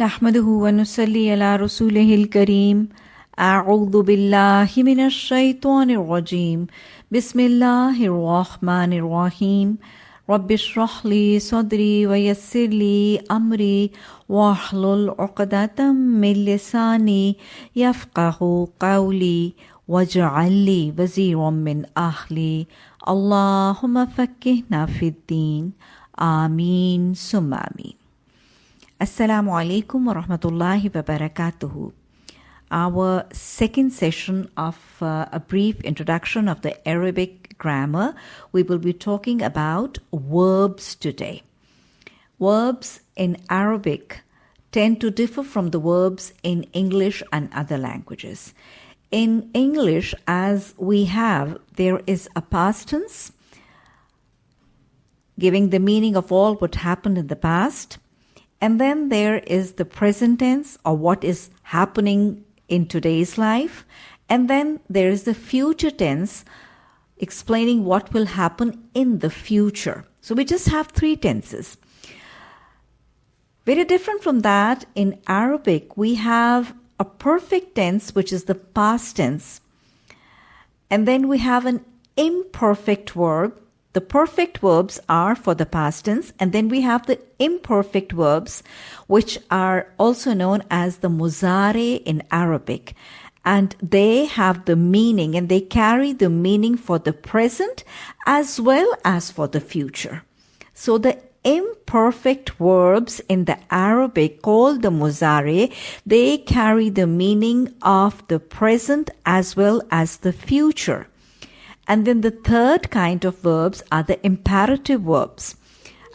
نحمده ونصلي على رسوله الكريم. أعوذ بالله من الشيطان الرجيم. بسم الله الرحمن الرحيم. رب اشرح لي صدري ويسر لي أمري واحلل عقدة من لساني يفقه قولي واجعل لي وزيرا من أهلي. اللهم فكهنا في الدين. آمين. ثم آمين. Assalamu alaikum wa rahmatullahi wa barakatuhu. Our second session of uh, a brief introduction of the Arabic grammar, we will be talking about verbs today. Verbs in Arabic tend to differ from the verbs in English and other languages. In English, as we have, there is a past tense giving the meaning of all what happened in the past and then there is the present tense or what is happening in today's life. And then there is the future tense explaining what will happen in the future. So we just have three tenses. Very different from that, in Arabic, we have a perfect tense, which is the past tense. And then we have an imperfect verb, the perfect verbs are for the past tense, and then we have the imperfect verbs, which are also known as the muzare in Arabic. And they have the meaning and they carry the meaning for the present as well as for the future. So the imperfect verbs in the Arabic called the muzare, they carry the meaning of the present as well as the future. And then the third kind of verbs are the imperative verbs.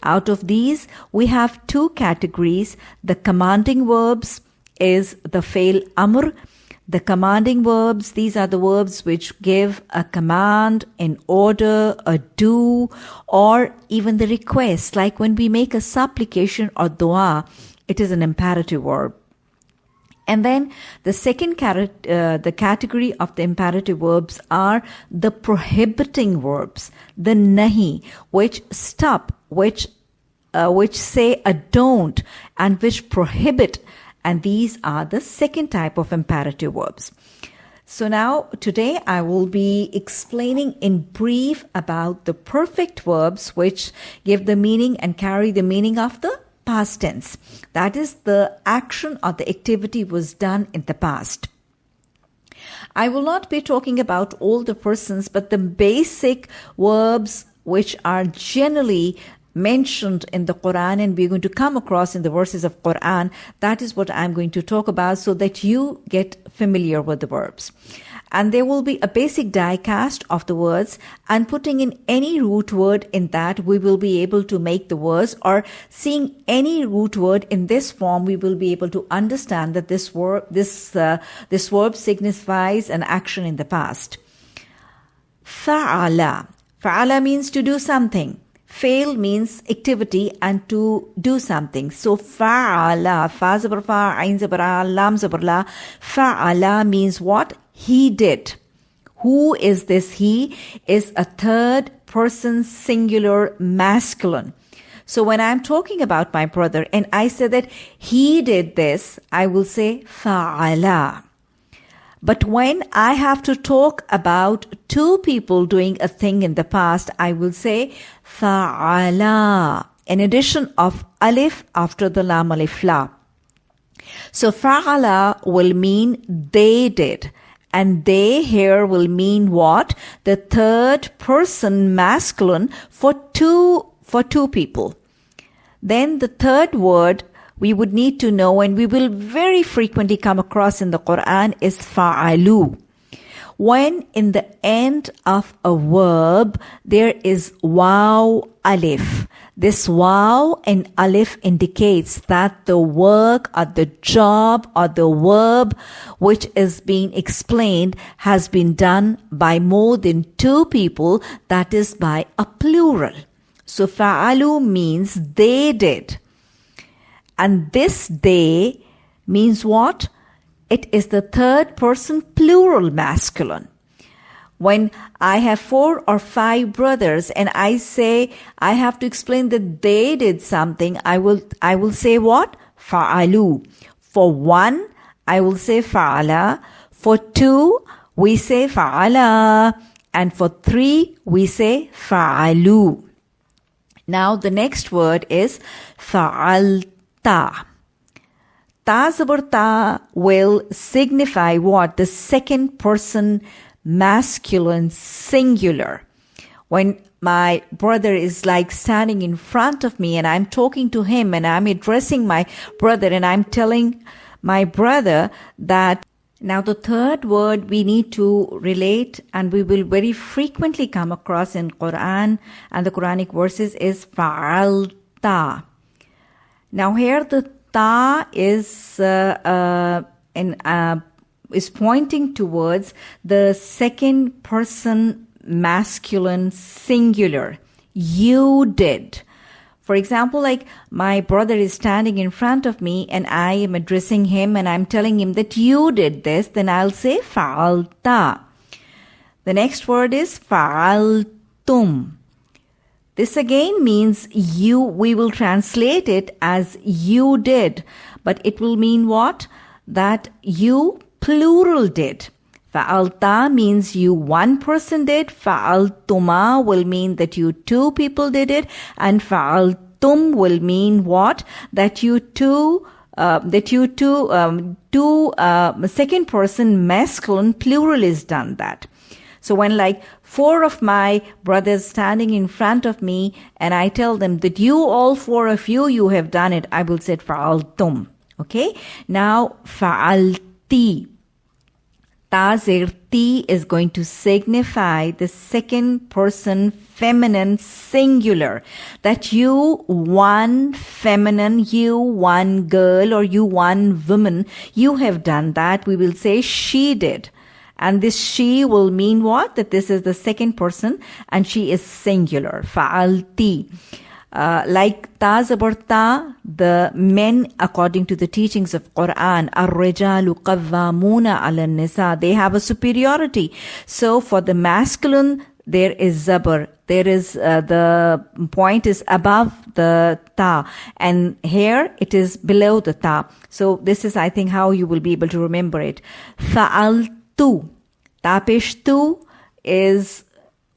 Out of these, we have two categories. The commanding verbs is the fail amr. The commanding verbs, these are the verbs which give a command, an order, a do, or even the request. Like when we make a supplication or dua, it is an imperative verb. And then the second uh, the category of the imperative verbs are the prohibiting verbs, the nahi, which stop, which uh, which say a don't, and which prohibit. And these are the second type of imperative verbs. So now today I will be explaining in brief about the perfect verbs which give the meaning and carry the meaning of the past tense. That is, the action or the activity was done in the past. I will not be talking about all the persons, but the basic verbs which are generally mentioned in the Quran and we're going to come across in the verses of Quran. That is what I'm going to talk about so that you get familiar with the verbs. And there will be a basic die cast of the words and putting in any root word in that we will be able to make the words or seeing any root word in this form we will be able to understand that this verb this uh, this verb signifies an action in the past. Fa'ala. Fa'ala means to do something fail means activity and to do something. So fa'ala, fa zabar fa, ain zabar lam. Fa'ala means what? he did. Who is this he? Is a third person singular masculine. So when I'm talking about my brother and I say that he did this, I will say fa'ala. But when I have to talk about two people doing a thing in the past, I will say fa'ala. In addition of alif after the lam alif la. So fa'ala will mean they did. And they here will mean what? The third person masculine for two, for two people. Then the third word we would need to know and we will very frequently come across in the Quran is fa'alu. When in the end of a verb there is waw alif. This waw and alif indicates that the work or the job or the verb which is being explained has been done by more than two people, that is by a plural. So fa'alu means they did. And this they means what? It is the third person plural masculine. When I have four or five brothers and I say I have to explain that they did something, I will, I will say what? fa'alu. For one, I will say fa'ala. For two, we say fa'ala. And for three, we say fa'alu. Now the next word is fa'alta. Ta ta will signify what? The second person masculine singular. When my brother is like standing in front of me and I'm talking to him and I'm addressing my brother and I'm telling my brother that now the third word we need to relate and we will very frequently come across in Quran and the Quranic verses is fa'alta. Now here the ta is uh, uh, in, uh, is pointing towards the second person masculine singular. You did. For example, like my brother is standing in front of me and I am addressing him and I'm telling him that you did this, then I'll say fa'alta. The next word is fa'altum. This again means you, we will translate it as you did, but it will mean what? That you plural did. Fa'alta means you one person did. Fa'altuma will mean that you two people did it. And fa'altum will mean what? That you two uh, that you two, um, two uh, second person masculine plural is done that. So when like four of my brothers standing in front of me and I tell them that you all four of you, you have done it, I will say fa'altum. Okay. Now fa'alti. Tazirti is going to signify the second person feminine singular. That you one feminine, you one girl or you one woman, you have done that. We will say she did. And this she will mean what? That this is the second person and she is singular. Fa'alti. Uh, like ta the men, according to the teachings of Quran, ar-rijalu qawwamuna ala nisa, they have a superiority. So for the masculine, there is zabar. There is, uh, the point is above the ta. And here it is below the ta. So this is, I think, how you will be able to remember it. Fa'altu. Tapishtu is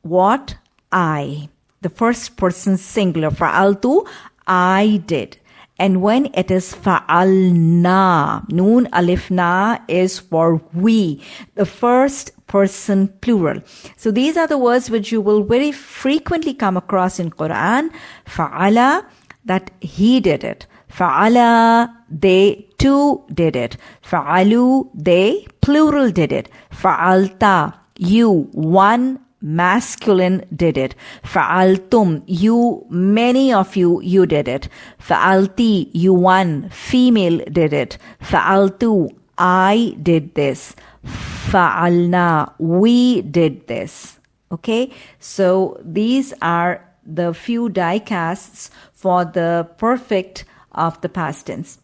what? I the first person singular. Fa'altu, I did. And when it is fa'alna, noon alif na is for we, the first person plural. So these are the words which you will very frequently come across in Quran. Fa'ala, that he did it. Fa'ala, they too did it. Fa'alu, they plural did it. Fa'alta, you, one masculine did it. Fa'altum, you, many of you, you did it. Fa'alti, you one, female did it. Fa'altu, I did this. Fa'alna, we did this. Okay, so these are the few die casts for the perfect of the past tense.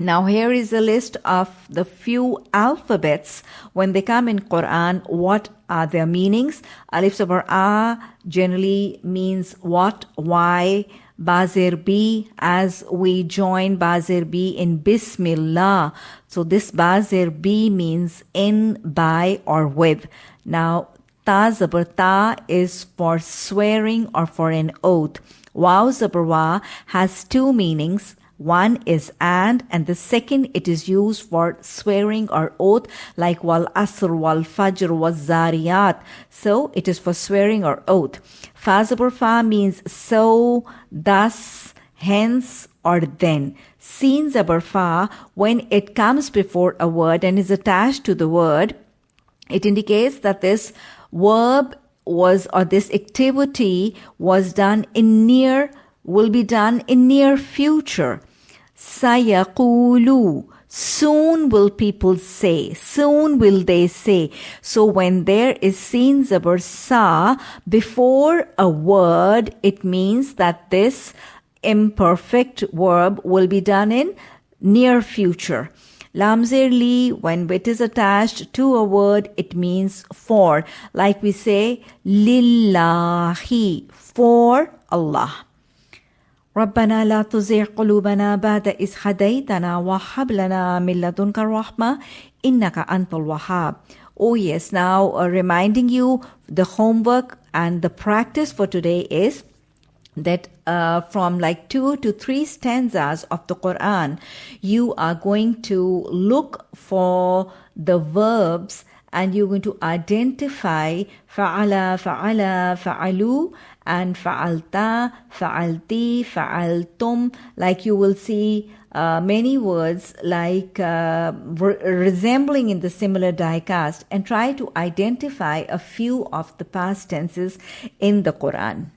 Now here is a list of the few alphabets when they come in Quran, what are their meanings? Alif Zabar A generally means what, why, Bazir B as we join Bazir B in Bismillah. So this Bazir B means in, by or with. Now Ta Zabar Ta is for swearing or for an oath. Waw Zabar has two meanings. One is and, and the second it is used for swearing or oath, like wal asr, wal fajr, wal zariyat. So it is for swearing or oath. Fazabur fa means so, thus, hence, or then. Seen zabar fa, when it comes before a word and is attached to the word, it indicates that this verb was or this activity was done in near will be done in near future Sayaqulu. Soon will people say. Soon will they say. So when there is seen zabar sa before a word, it means that this imperfect verb will be done in near future. Lamzir li, when it is attached to a word, it means for. Like we say, lillahi, for Allah. ربنا لا تزغ قلوبنا بعد إذ هديتنا وهب لنا من لدنك الرحمة إنك أنت الوهاب Oh yes, now uh, reminding you the homework and the practice for today is that uh, from like two to three stanzas of the Quran, you are going to look for the verbs and you're going to identify fa'ala, fa'ala, fa'alu, and fa'alta, fa'alti, fa'altum. Like you will see uh, many words like uh, re- resembling in the similar die-cast and try to identify a few of the past tenses in the Quran.